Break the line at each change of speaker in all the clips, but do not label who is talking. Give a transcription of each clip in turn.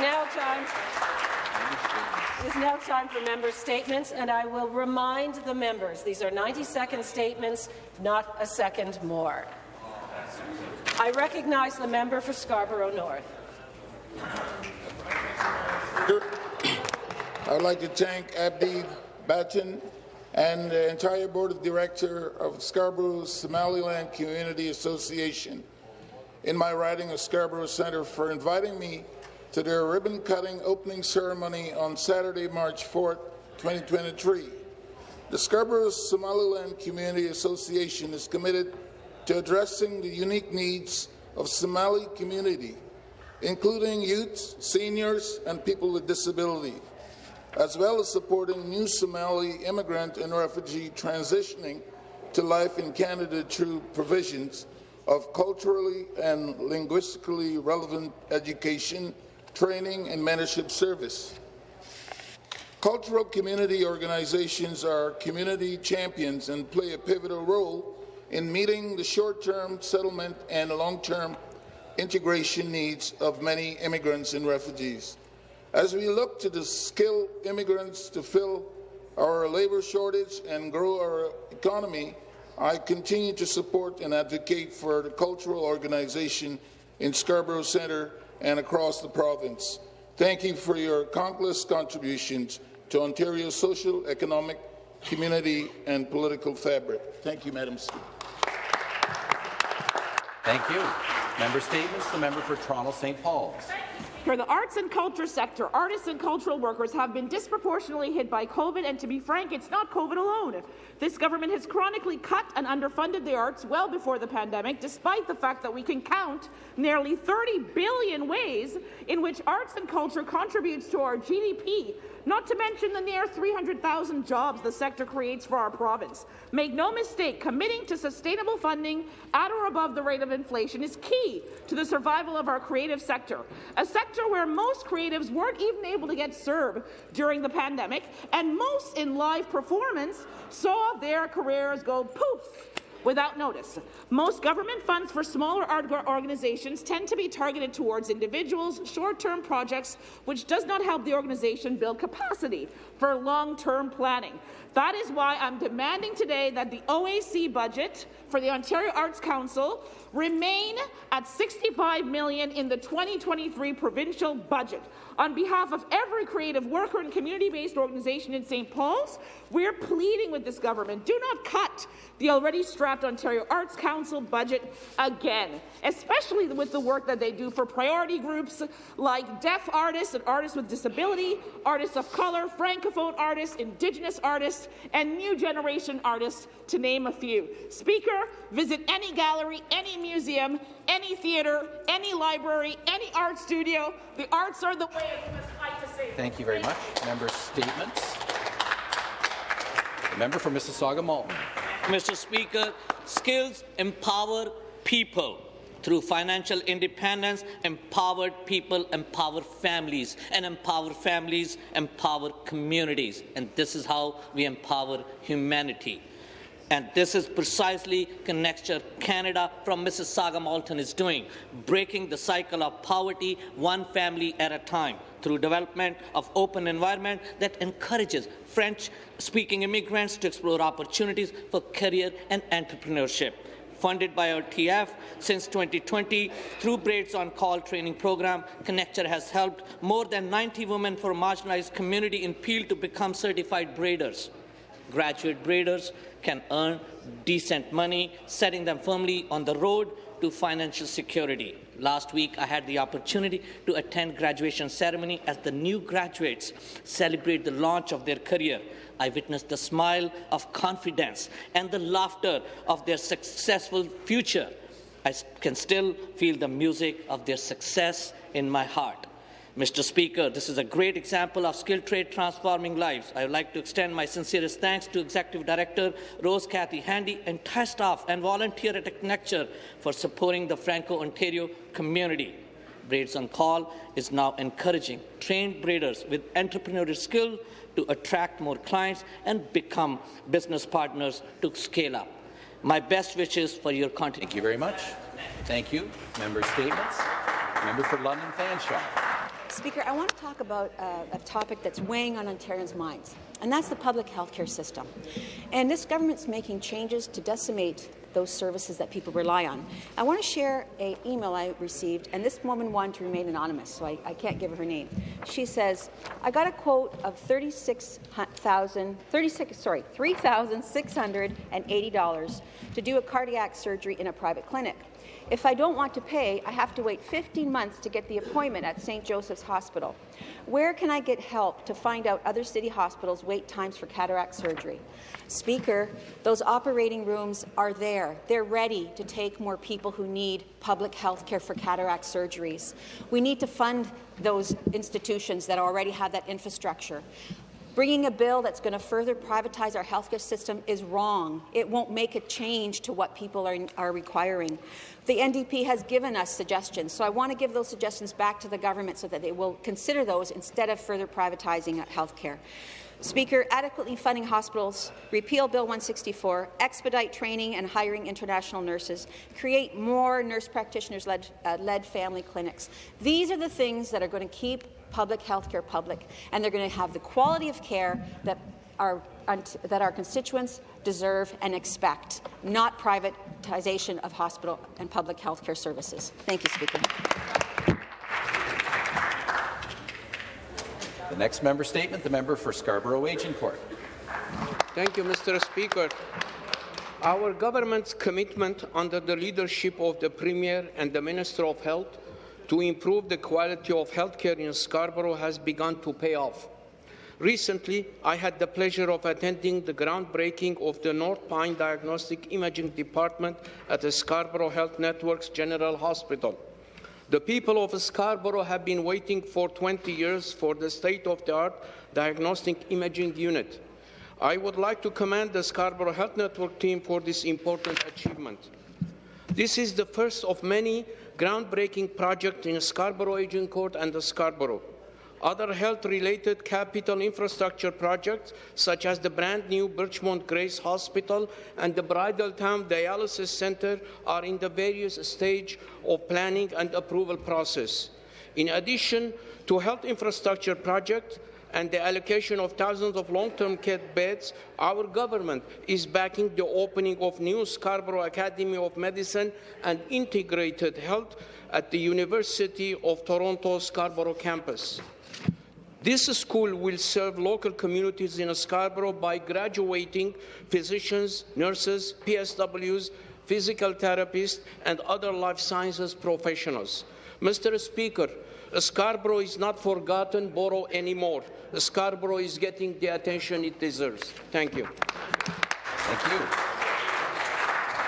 now time. It is now time for member statements, and I will remind the members these are 90-second statements, not a second more. I recognize the member for Scarborough North.
I'd like to thank Abdi Bachin and the entire board of director of Scarborough Somaliland Community Association in my riding of Scarborough Centre for inviting me to their ribbon-cutting opening ceremony on Saturday, March 4, 2023. The Scarborough Somaliland Community Association is committed to addressing the unique needs of Somali community, including youth, seniors, and people with disability, as well as supporting new Somali immigrant and refugee transitioning to life in Canada through provisions of culturally and linguistically relevant education, training, and mentorship service. Cultural community organizations are community champions and play a pivotal role in meeting the short-term settlement and long-term integration needs of many immigrants and refugees. As we look to the skilled immigrants to fill our labour shortage and grow our economy, I continue to support and advocate for the cultural organization in Scarborough Centre and across the province. Thank you for your countless contributions to Ontario's social, economic, community and political fabric. Thank you, Madam Speaker.
Thank you. Member statements. The member for Toronto St. Paul's.
For the arts and culture sector, artists and cultural workers have been disproportionately hit by COVID, and to be frank, it's not COVID alone. This government has chronically cut and underfunded the arts well before the pandemic, despite the fact that we can count nearly 30 billion ways in which arts and culture contributes to our GDP not to mention the near 300,000 jobs the sector creates for our province. Make no mistake, committing to sustainable funding at or above the rate of inflation is key to the survival of our creative sector, a sector where most creatives weren't even able to get served during the pandemic, and most in live performance saw their careers go poof without notice. Most government funds for smaller art organizations tend to be targeted towards individuals, short-term projects, which does not help the organization build capacity for long-term planning. That is why I'm demanding today that the OAC budget for the Ontario Arts Council remain at 65 million in the 2023 provincial budget. On behalf of every creative worker and community-based organization in St. Paul's, we're pleading with this government, do not cut the already strapped Ontario Arts Council budget again, especially with the work that they do for priority groups like deaf artists and artists with disability, artists of colour, francophone artists, Indigenous artists, and new generation artists, to name a few. Speaker, visit any gallery, any museum, any theatre, any library, any art studio. The arts are the way we must fight to save
Thank you very much. Member statements. The member for Mississauga Malton.
Mr. Speaker, skills empower people. Through financial independence, empowered people empower families, and empower families empower communities. And this is how we empower humanity. And this is precisely Connecture Canada from Mississauga Malton is doing, breaking the cycle of poverty one family at a time through development of open environment that encourages French-speaking immigrants to explore opportunities for career and entrepreneurship funded by OTF since 2020 through Braids on Call training program. Connecture has helped more than 90 women from marginalized community in Peel to become certified braiders. Graduate braiders can earn decent money, setting them firmly on the road to financial security. Last week, I had the opportunity to attend graduation ceremony as the new graduates celebrate the launch of their career. I witnessed the smile of confidence and the laughter of their successful future. I can still feel the music of their success in my heart. Mr. Speaker, this is a great example of skilled trade transforming lives. I would like to extend my sincerest thanks to Executive Director Rose Cathy Handy, entire staff and volunteer at Connecture for supporting the Franco-Ontario community. Braids on Call is now encouraging trained braiders with entrepreneurial skill to attract more clients and become business partners to scale up. My best wishes for your continuity.
Thank you very much. Thank you. Member statements. Member for London Fanshawe.
Speaker, I want to talk about uh, a topic that's weighing on Ontarians' minds, and that's the public health care system. And this government's making changes to decimate those services that people rely on. I want to share an email I received, and this woman wanted to remain anonymous, so I, I can't give her her name. She says, I got a quote of 36,000, 36, sorry, $3,680 to do a cataract surgery in a private clinic. If I don't want to pay, I have to wait 15 months to get the appointment at St. Joseph's Hospital. Where can I get help to find out other city hospitals' wait times for cataract surgery? Speaker, those operating rooms are there. They're ready to take more people who need public health care for cataract surgeries. We need to fund those institutions that already have that infrastructure. Bringing a bill that's going to further privatize our healthcare system is wrong. It won't make a change to what people are, are requiring. The NDP has given us suggestions, so I want to give those suggestions back to the government so that they will consider those instead of further privatizing healthcare. Speaker, adequately funding hospitals, repeal Bill 164, expedite training and hiring international nurses, create more nurse practitioners-led uh, led family clinics. These are the things that are going to keep public health care public, and they're going to have the quality of care that our, that our constituents deserve and expect, not privatization of hospital and public health care services. Thank you, Speaker.
The next member statement, the member for Scarborough Agincourt.
Thank you, Mr. Speaker. Our government's commitment under the leadership of the Premier and the Minister of Health to improve the quality of healthcare in Scarborough has begun to pay off. Recently, I had the pleasure of attending the groundbreaking of the North Pine Diagnostic Imaging Department at the Scarborough Health Network's General Hospital. The people of Scarborough have been waiting for 20 years for the state-of-the-art diagnostic imaging unit. I would like to commend the Scarborough Health Network team for this important achievement. This is the first of many groundbreaking projects in Scarborough Agincourt and Scarborough. Other health-related capital infrastructure projects, such as the brand-new Birchmount Grace Hospital and the Bridletown Dialysis Centre, are in the various stage of planning and approval process. In addition to health infrastructure projects, and the allocation of thousands of long-term care beds, our government is backing the opening of new Scarborough Academy of Medicine and Integrated Health at the University of Toronto Scarborough campus. This school will serve local communities in Scarborough by graduating physicians, nurses, PSWs, physical therapists, and other life sciences professionals. Mr. Speaker, Scarborough is not forgotten borough anymore. Scarborough is getting the attention it deserves. Thank you.
Thank you.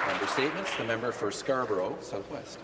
Member statements. The member for Scarborough Southwest.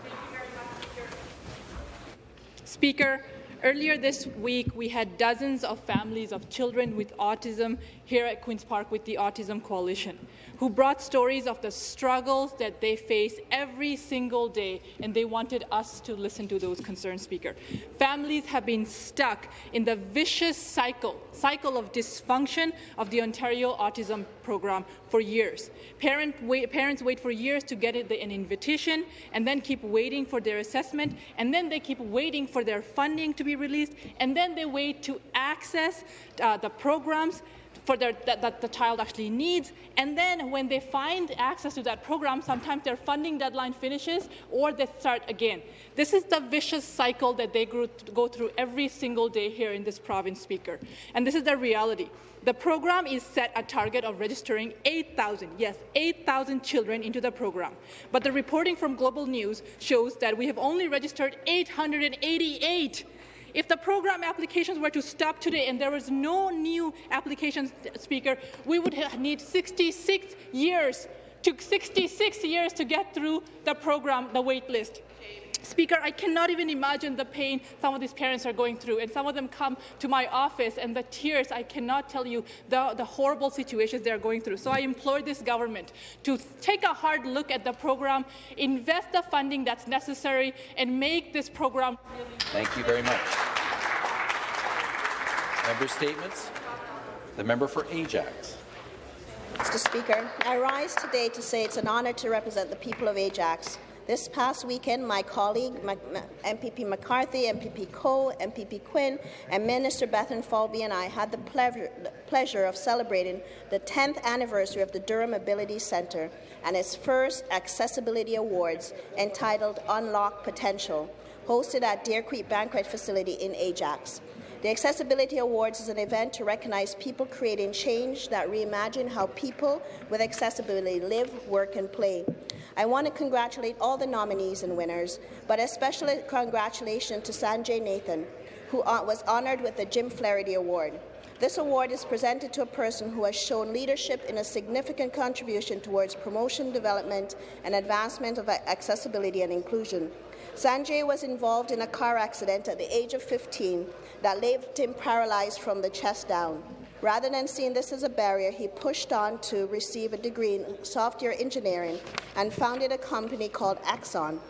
Speaker, Earlier this week, we had dozens of families of children with autism here at Queen's Park with the Autism Coalition who brought stories of the struggles that they face every single day, and they wanted us to listen to those concerns, Speaker. Families have been stuck in the vicious cycle, cycle of dysfunction of the Ontario Autism Program for years. Parent wait, parents wait for years to get an invitation, and then keep waiting for their assessment, and then they keep waiting for their funding to be released, and then they wait to access uh, the programs for their, that, that the child actually needs. And then when they find access to that program, sometimes their funding deadline finishes or they start again. This is the vicious cycle that they go through every single day here in this province, Speaker. And this is the reality. The program is set a target of registering 8,000, yes, 8,000 children into the program. But the reporting from Global News shows that we have only registered 888 if the program applications were to stop today and there was no new applications, Speaker, we would need 66 years to 66 years to get through the program, the wait list. Speaker, I cannot even imagine the pain some of these parents are going through. And some of them come to my office, and the tears, I cannot tell you the, the horrible situations they're going through. So I implore this government to take a hard look at the program, invest the funding that's necessary, and make this program really
Thank you very much. Member statements. The member for Ajax.
Mr. Speaker, I rise today to say it's an honour to represent the people of Ajax This past weekend, my colleague, MPP McCarthy, MPP Coe, MPP Quinn, and Minister Bethlenfalvy and I had the pleasure, pleasure of celebrating the 10th anniversary of the Durham Ability Centre and its first Accessibility Awards entitled Unlock Potential, hosted at Deer Creek Banquet Facility in Ajax. The Accessibility Awards is an event to recognize people creating change that reimagine how people with accessibility live, work and play. I want to congratulate all the nominees and winners, but especially congratulations to Sanjay Nathan, who uh, was honoured with the Jim Flaherty Award. This award is presented to a person who has shown leadership in a significant contribution towards promotion, development and advancement of accessibility and inclusion. Sanjay was involved in a car accident at the age of 15 that left him paralyzed from the chest down. Rather than seeing this as a barrier, he pushed on to receive a degree in software engineering and founded a company called Axon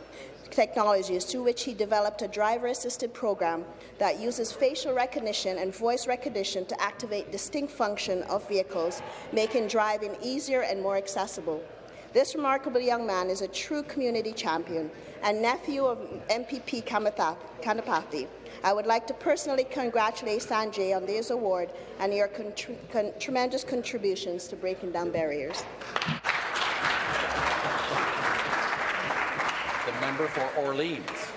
Technologies, through which he developed a driver-assisted program that uses facial recognition and voice recognition to activate distinct function of vehicles, making driving easier and more accessible. This remarkable young man is a true community champion and nephew of MPP Kanapathi. I would like to personally congratulate Sanjay on this award and your con tremendous contributions to breaking down barriers.
The member for Orleans.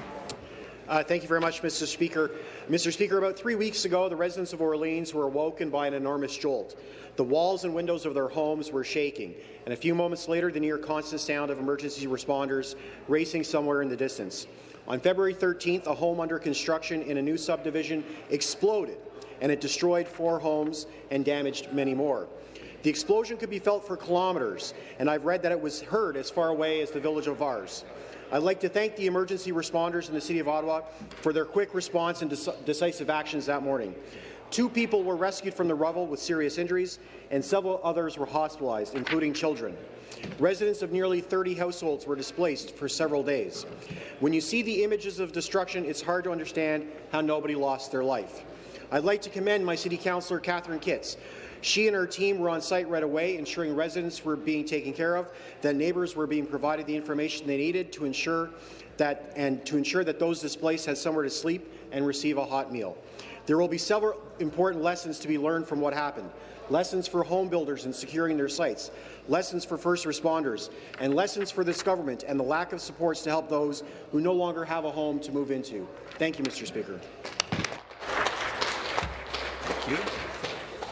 Uh, thank you very much, Mr. Speaker. Mr. Speaker, about three weeks ago, the residents of Orleans were awoken by an enormous jolt. The walls and windows of their homes were shaking, and a few moments later, the near constant sound of emergency responders racing somewhere in the distance. On February 13th, a home under construction in a new subdivision exploded, and it destroyed four homes and damaged many more. The explosion could be felt for kilometres, and I've read that it was heard as far away as the village of Vars. I'd like to thank the emergency responders in the City of Ottawa for their quick response and decisive actions that morning. Two people were rescued from the rubble with serious injuries, and several others were hospitalized, including children. Residents of nearly 30 households were displaced for several days. When you see the images of destruction, it's hard to understand how nobody lost their life. I'd like to commend my City Councillor, Catherine Kitts. She and her team were on site right away, ensuring residents were being taken care of, that neighbours were being provided the information they needed to ensure that and to ensure that those displaced had somewhere to sleep and receive a hot meal. There will be several important lessons to be learned from what happened. Lessons for home builders in securing their sites, lessons for first responders, and lessons for this government and the lack of supports to help those who no longer have a home to move into. Thank you, Mr. Speaker.
Thank you.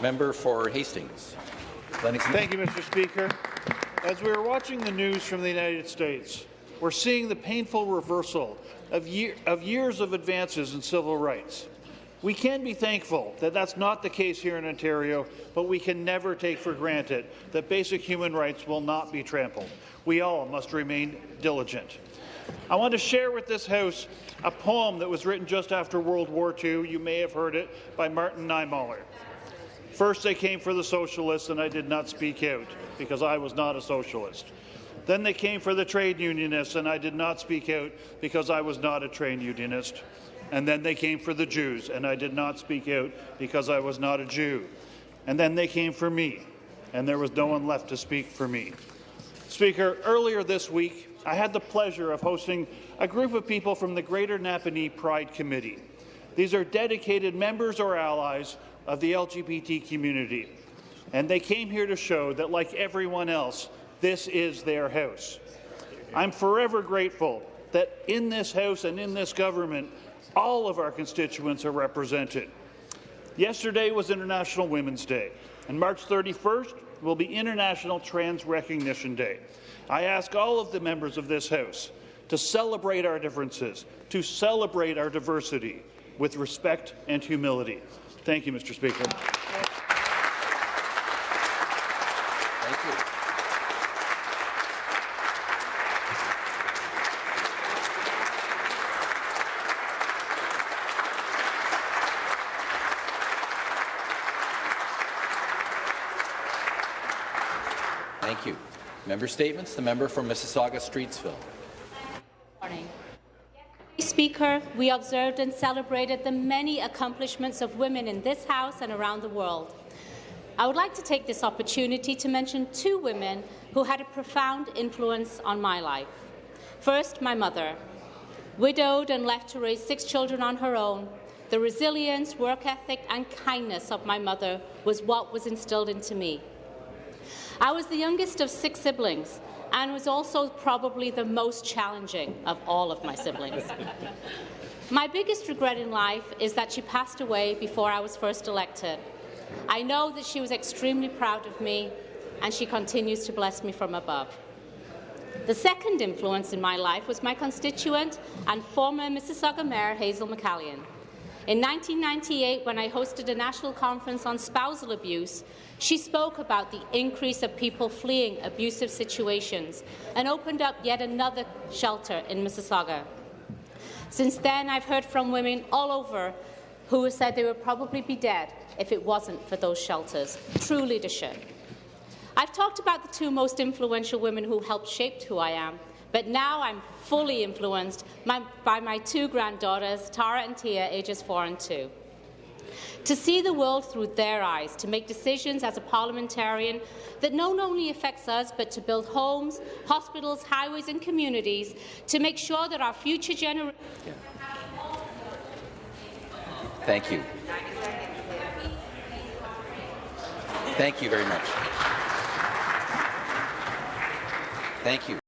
Member for Hastings.
Lennox Thank you, Mr. Speaker. As we are watching the news from the United States, we're seeing the painful reversal of, year, of years of advances in civil rights. We can be thankful that that's not the case here in Ontario, but we can never take for granted that basic human rights will not be trampled. We all must remain diligent. I want to share with this House a poem that was written just after World War II. You may have heard it by Martin Niemöller. First, they came for the socialists, and I did not speak out because I was not a socialist. Then they came for the trade unionists, and I did not speak out because I was not a trade unionist. And then they came for the Jews, and I did not speak out because I was not a Jew. And then they came for me, and there was no one left to speak for me. Speaker, earlier this week, I had the pleasure of hosting a group of people from the Greater Napanee Pride Committee. These are dedicated members or allies of the LGBT community, and they came here to show that, like everyone else, this is their house. I'm forever grateful that in this House and in this government, all of our constituents are represented. Yesterday was International Women's Day, and March 31st will be International Trans Recognition Day. I ask all of the members of this House to celebrate our differences, to celebrate our diversity with respect and humility. Thank you, Mr. Speaker.
Member Statements. The member from Mississauga-Streetsville.
Morning. Speaker, we observed and celebrated the many accomplishments of women in this House and around the world. I would like to take this opportunity to mention two women who had a profound influence on my life. First, my mother. Widowed and left to raise six children on her own, the resilience, work ethic and kindness of my mother was what was instilled into me. I was the youngest of six siblings and was also probably the most challenging of all of my siblings. my biggest regret in life is that she passed away before I was first elected. I know that she was extremely proud of me and she continues to bless me from above. The second influence in my life was my constituent and former Mississauga Mayor Hazel McCallion. In 1998, when I hosted a national conference on spousal abuse, she spoke about the increase of people fleeing abusive situations and opened up yet another shelter in Mississauga. Since then, I've heard from women all over who said they would probably be dead if it wasn't for those shelters. True leadership. I've talked about the two most influential women who helped shape who I am, but now I'm fully influenced by my two granddaughters, Tara and Tia, ages four and two. To see the world through their eyes, to make decisions as a parliamentarian that not only affects us, but to build homes, hospitals, highways and communities, to make sure that our future generations...
Thank you. Thank you very much. Thank you.